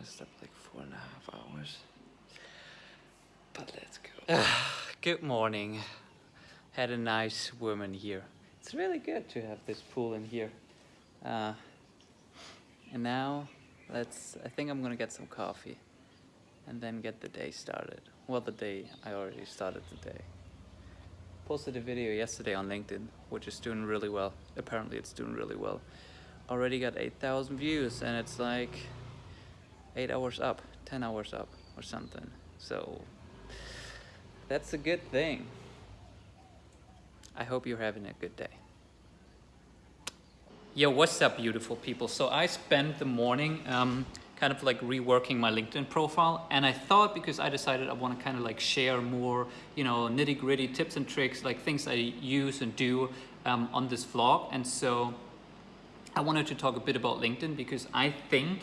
I slept like four and a half hours. But let's go. good morning. Had a nice woman here. It's really good to have this pool in here. Uh, and now let's, I think I'm gonna get some coffee and then get the day started. Well, the day, I already started the day. Posted a video yesterday on LinkedIn, which is doing really well. Apparently it's doing really well. Already got 8,000 views and it's like eight hours up, 10 hours up or something. So that's a good thing. I hope you're having a good day. Yo, what's up beautiful people? So I spent the morning um, kind of like reworking my LinkedIn profile. And I thought because I decided I want to kind of like share more, you know, nitty gritty tips and tricks, like things I use and do um, on this vlog. And so I wanted to talk a bit about LinkedIn because I think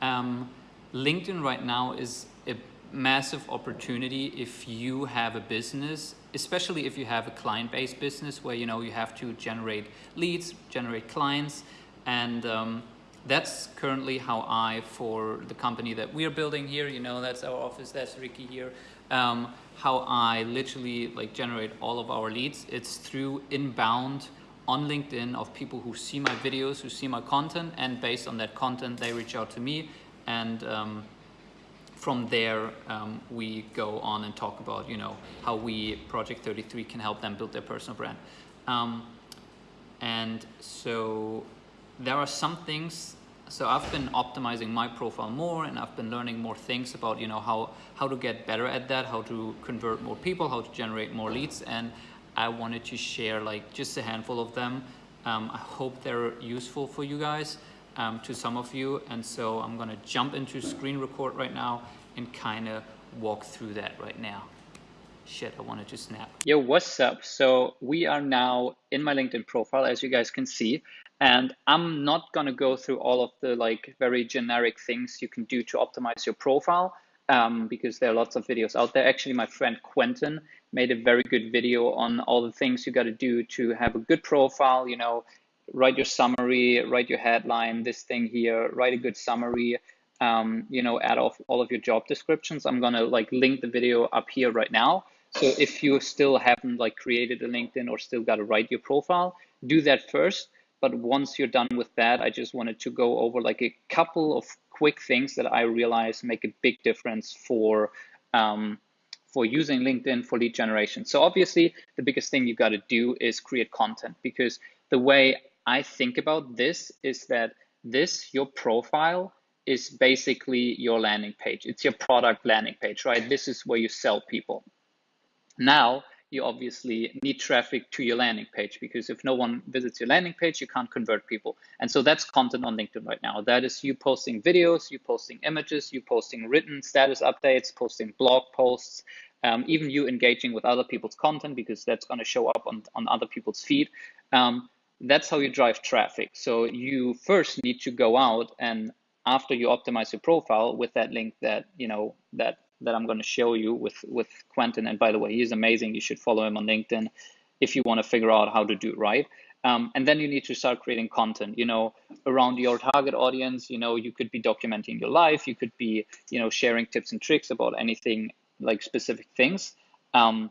um, LinkedIn right now is a massive opportunity if you have a business, especially if you have a client-based business where you know you have to generate leads, generate clients, and um, that's currently how I, for the company that we're building here, you know, that's our office, that's Ricky here, um, how I literally like generate all of our leads. It's through inbound on LinkedIn of people who see my videos, who see my content, and based on that content, they reach out to me. And um, from there, um, we go on and talk about, you know, how we, Project 33, can help them build their personal brand. Um, and so there are some things so I've been optimizing my profile more and I've been learning more things about you know how how to get better at that how to convert more people how to generate more leads and I wanted to share like just a handful of them um, I hope they're useful for you guys um, to some of you. And so I'm gonna jump into screen record right now and kind of walk through that right now. Shit I wanted to snap. Yo what's up? So we are now in my LinkedIn profile as you guys can see. And I'm not to go through all of the like very generic things you can do to optimize your profile um, because there are lots of videos out there. Actually, my friend Quentin made a very good video on all the things you got to do to have a good profile, you know, write your summary, write your headline, this thing here, write a good summary, um, you know, add off all of your job descriptions. I'm going to like link the video up here right now. So if you still haven't like created a LinkedIn or still got to write your profile, do that first but once you're done with that, I just wanted to go over like a couple of quick things that I realize make a big difference for um, for using LinkedIn for lead generation. So obviously, the biggest thing you got to do is create content because the way I think about this is that this your profile is basically your landing page. It's your product landing page, right? This is where you sell people. Now, you obviously need traffic to your landing page because if no one visits your landing page, you can't convert people. And so that's content on LinkedIn right now. That is you posting videos, you posting images, you posting written status updates, posting blog posts, um, even you engaging with other people's content because that's going to show up on, on other people's feed. Um, that's how you drive traffic. So you first need to go out and after you optimize your profile with that link that you know that that I'm going to show you with, with Quentin. And by the way, he's amazing. You should follow him on LinkedIn if you want to figure out how to do it right. Um, and then you need to start creating content, you know, around your target audience. You know, you could be documenting your life. You could be, you know, sharing tips and tricks about anything like specific things. Um,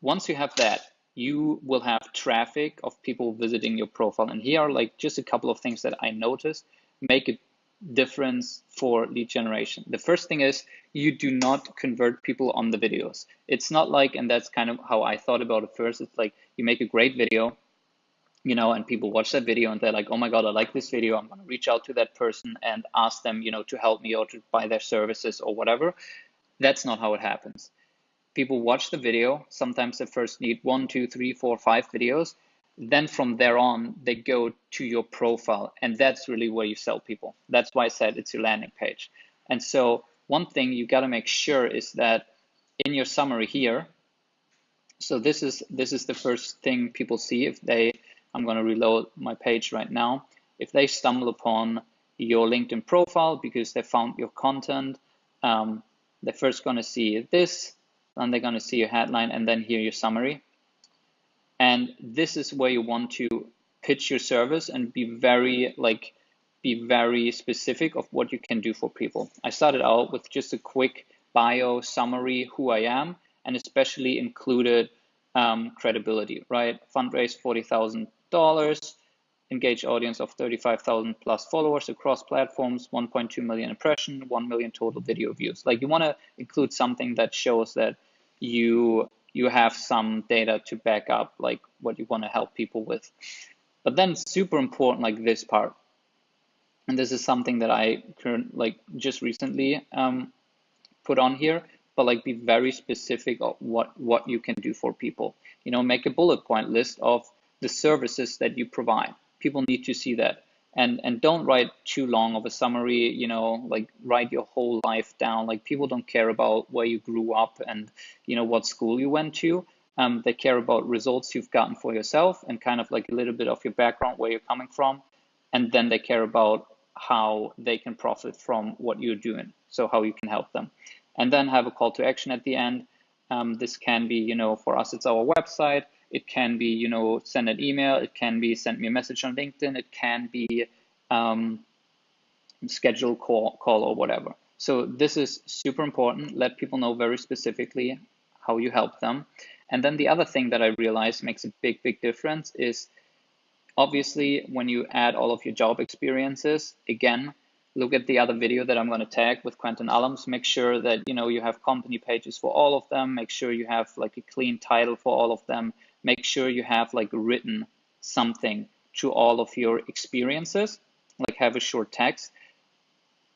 once you have that, you will have traffic of people visiting your profile. And here are like just a couple of things that I noticed make a difference for lead generation. The first thing is you do not convert people on the videos. It's not like, and that's kind of how I thought about it first. It's like you make a great video, you know, and people watch that video and they're like, oh my God, I like this video. I'm going to reach out to that person and ask them, you know, to help me or to buy their services or whatever. That's not how it happens. People watch the video. Sometimes they first need one, two, three, four, five videos then from there on, they go to your profile. And that's really where you sell people. That's why I said it's your landing page. And so one thing you got to make sure is that in your summary here, so this is this is the first thing people see if they, I'm going to reload my page right now. If they stumble upon your LinkedIn profile because they found your content, um, they're first going to see this, then they're going to see your headline, and then hear your summary. And this is where you want to pitch your service and be very like be very specific of what you can do for people. I started out with just a quick bio summary, who I am, and especially included um, credibility, right? Fundraise $40,000, engaged audience of 35,000 plus followers across platforms, 1.2 million impression, 1 million total video views. Like you want to include something that shows that you you have some data to back up like what you want to help people with. But then super important like this part. And this is something that I current like just recently um, put on here, but like be very specific of what what you can do for people. You know, make a bullet point list of the services that you provide. People need to see that. And and don't write too long of a summary, you know, like write your whole life down. Like people don't care about where you grew up and you know what school you went to. Um, they care about results you've gotten for yourself and kind of like a little bit of your background, where you're coming from. And then they care about how they can profit from what you're doing. So how you can help them and then have a call to action at the end. Um, this can be, you know, for us, it's our website. It can be, you know, send an email. It can be send me a message on LinkedIn. It can be um, schedule call, call or whatever. So this is super important. Let people know very specifically how you help them. And then the other thing that I realized makes a big, big difference is obviously when you add all of your job experiences, again, look at the other video that I'm going to tag with Quentin Allums. Make sure that you know you have company pages for all of them. Make sure you have like a clean title for all of them. Make sure you have like written something to all of your experiences, like have a short text.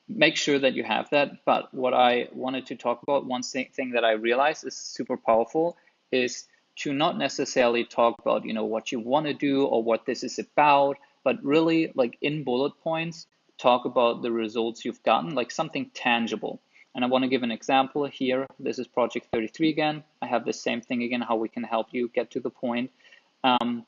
Make sure that you have that. But what I wanted to talk about, one thing that I realized is super powerful, is to not necessarily talk about you know what you want to do or what this is about, but really like in bullet points talk about the results you've gotten, like something tangible. And I want to give an example here. This is project 33 again. I have the same thing again, how we can help you get to the point. Um,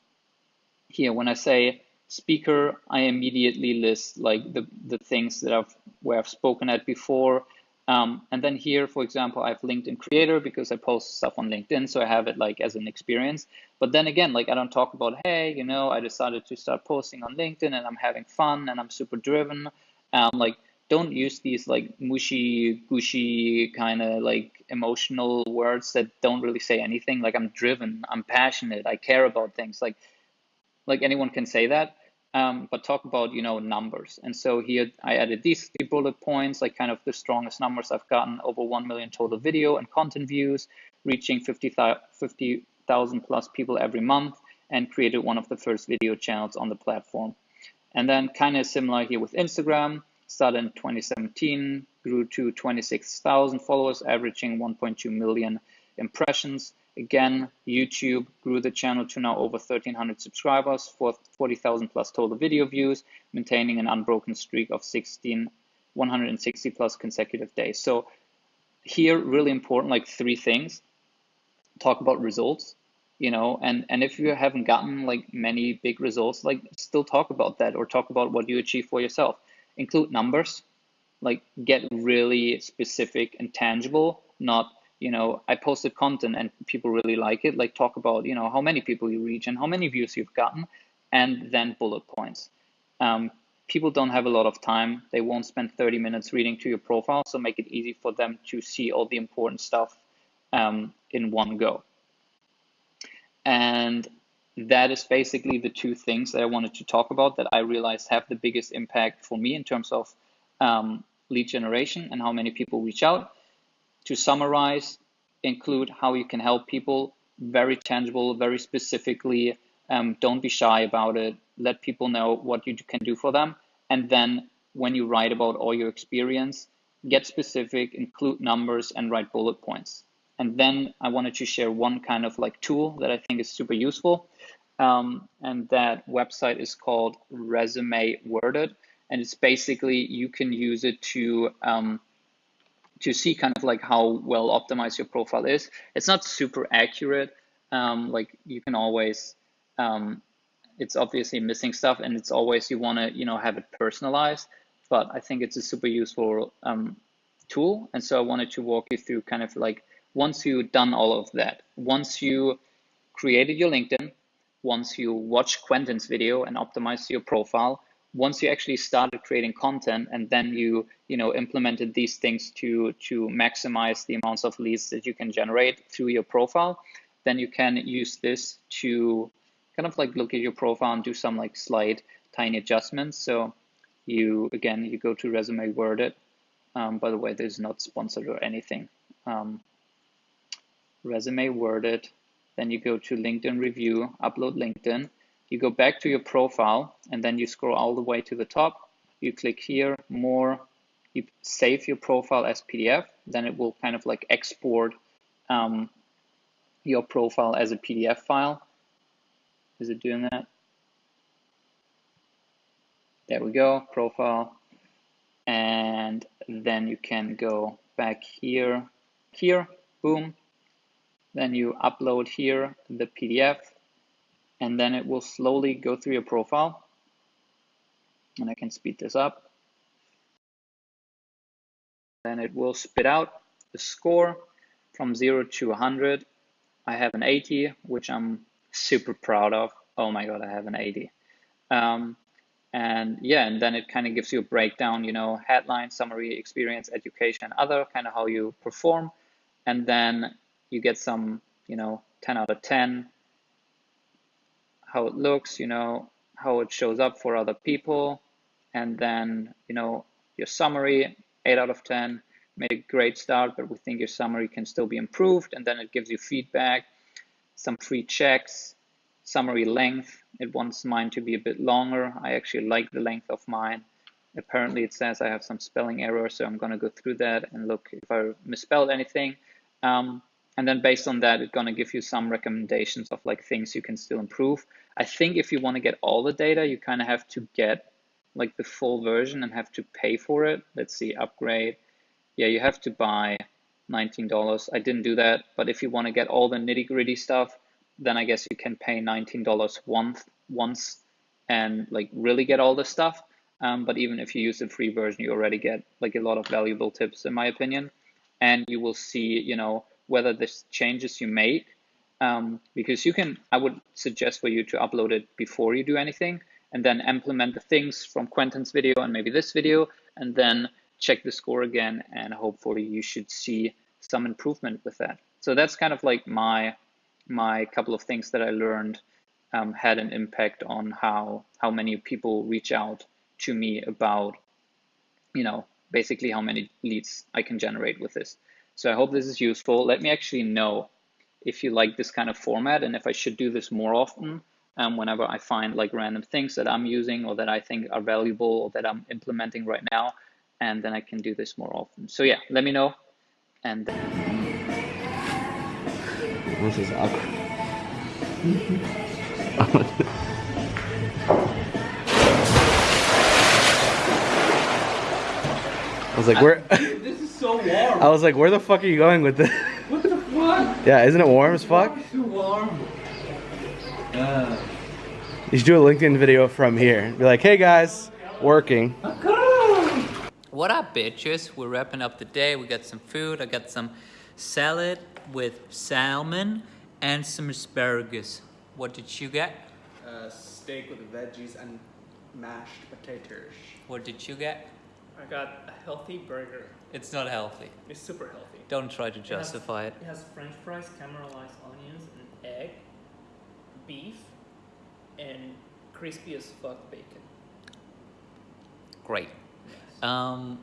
here, when I say speaker, I immediately list like the, the things that I've where I've spoken at before. Um, and then here, for example, I have LinkedIn Creator because I post stuff on LinkedIn, so I have it like as an experience. But then again, like I don't talk about, hey, you know, I decided to start posting on LinkedIn and I'm having fun and I'm super driven. Um, like don't use these like mushy, gushy kind of like emotional words that don't really say anything. Like I'm driven, I'm passionate, I care about things. Like like anyone can say that um, but talk about you know numbers. And so here I added these three bullet points, like kind of the strongest numbers I've gotten over 1 million total video and content views, reaching 50,000 50, plus people every month, and created one of the first video channels on the platform. And then kind of similar here with Instagram, started in 2017, grew to 26,000 followers, averaging 1.2 million impressions. Again, YouTube grew the channel to now over 1,300 subscribers, for 40,000 plus total video views, maintaining an unbroken streak of 16, 160 plus consecutive days. So here, really important, like three things. Talk about results, you know, and, and if you haven't gotten like many big results, like still talk about that or talk about what you achieve for yourself. Include numbers, like get really specific and tangible, not you know, I posted content and people really like it, like talk about, you know, how many people you reach and how many views you've gotten, and then bullet points. Um, people don't have a lot of time. They won't spend 30 minutes reading to your profile, so make it easy for them to see all the important stuff um, in one go. And that is basically the two things that I wanted to talk about that I realized have the biggest impact for me in terms of um, lead generation and how many people reach out to summarize, include how you can help people, very tangible, very specifically. Um, don't be shy about it. Let people know what you can do for them. And then when you write about all your experience, get specific, include numbers, and write bullet points. And then I wanted to share one kind of like tool that I think is super useful. Um, and that website is called Resume Worded. And it's basically you can use it to um, to see kind of like how well optimized your profile is. It's not super accurate. Um, like you can always, um, it's obviously missing stuff and it's always, you wanna, you know, have it personalized, but I think it's a super useful um, tool. And so I wanted to walk you through kind of like, once you've done all of that, once you created your LinkedIn, once you watch Quentin's video and optimize your profile, once you actually started creating content and then you you know implemented these things to to maximize the amounts of leads that you can generate through your profile, then you can use this to kind of like look at your profile and do some like slight tiny adjustments. So you again you go to resume worded. Um, by the way, this is not sponsored or anything. Um, resume worded. Then you go to LinkedIn review, upload LinkedIn you go back to your profile and then you scroll all the way to the top. You click here, more, you save your profile as PDF, then it will kind of like export um, your profile as a PDF file. Is it doing that? There we go, profile. And then you can go back here, here, boom. Then you upload here the PDF and then it will slowly go through your profile. And I can speed this up. Then it will spit out the score from 0 to 100. I have an 80, which I'm super proud of. Oh my God, I have an 80. Um, and yeah, and then it kind of gives you a breakdown, you know, headline, summary, experience, education, other, kind of how you perform. And then you get some, you know, 10 out of 10, how it looks, you know, how it shows up for other people, and then, you know, your summary, 8 out of 10, made a great start, but we think your summary can still be improved, and then it gives you feedback, some free checks, summary length, it wants mine to be a bit longer. I actually like the length of mine. Apparently it says I have some spelling errors, so I'm gonna go through that and look if I misspelled anything. Um, and then based on that, it's going to give you some recommendations of like things you can still improve. I think if you want to get all the data, you kind of have to get like the full version and have to pay for it. Let's see, upgrade. Yeah, you have to buy $19. I didn't do that, but if you want to get all the nitty gritty stuff, then I guess you can pay $19 once, once and like really get all the stuff. Um, but even if you use the free version, you already get like a lot of valuable tips in my opinion. And you will see, you know, whether the changes you make, um, because you can, I would suggest for you to upload it before you do anything and then implement the things from Quentin's video and maybe this video, and then check the score again. And hopefully you should see some improvement with that. So that's kind of like my, my couple of things that I learned um, had an impact on how, how many people reach out to me about, you know, basically how many leads I can generate with this. So I hope this is useful. Let me actually know if you like this kind of format and if I should do this more often um, whenever I find like random things that I'm using or that I think are valuable or that I'm implementing right now. And then I can do this more often. So yeah, let me know. And this is awkward. I was like, where? so warm. I was like, where the fuck are you going with this? What the fuck? Yeah, isn't it warm as fuck? It's too warm. Uh. You should do a LinkedIn video from here. Be like, hey guys, working. What up, bitches? We're wrapping up the day. We got some food. I got some salad with salmon and some asparagus. What did you get? Uh, steak with veggies and mashed potatoes. What did you get? I got a healthy burger. It's not healthy. It's super healthy. Don't try to justify it. Has, it. it has french fries, caramelized onions, an egg, beef, and crispy as fuck bacon. Great. Yes. Um,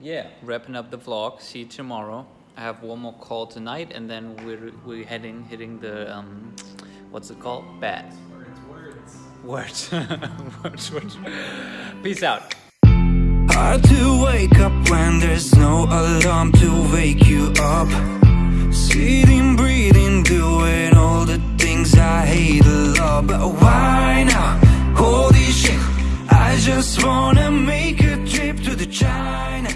yeah, wrapping up the vlog. See you tomorrow. I have one more call tonight, and then we're we're heading hitting the um, what's it called? Bad. Words. Words. words. words. Peace out. Hard to wake up when there's no alarm to wake you up. Sitting, breathing, doing all the things I hate a lot. But why now? Holy shit I just wanna make a trip to the China.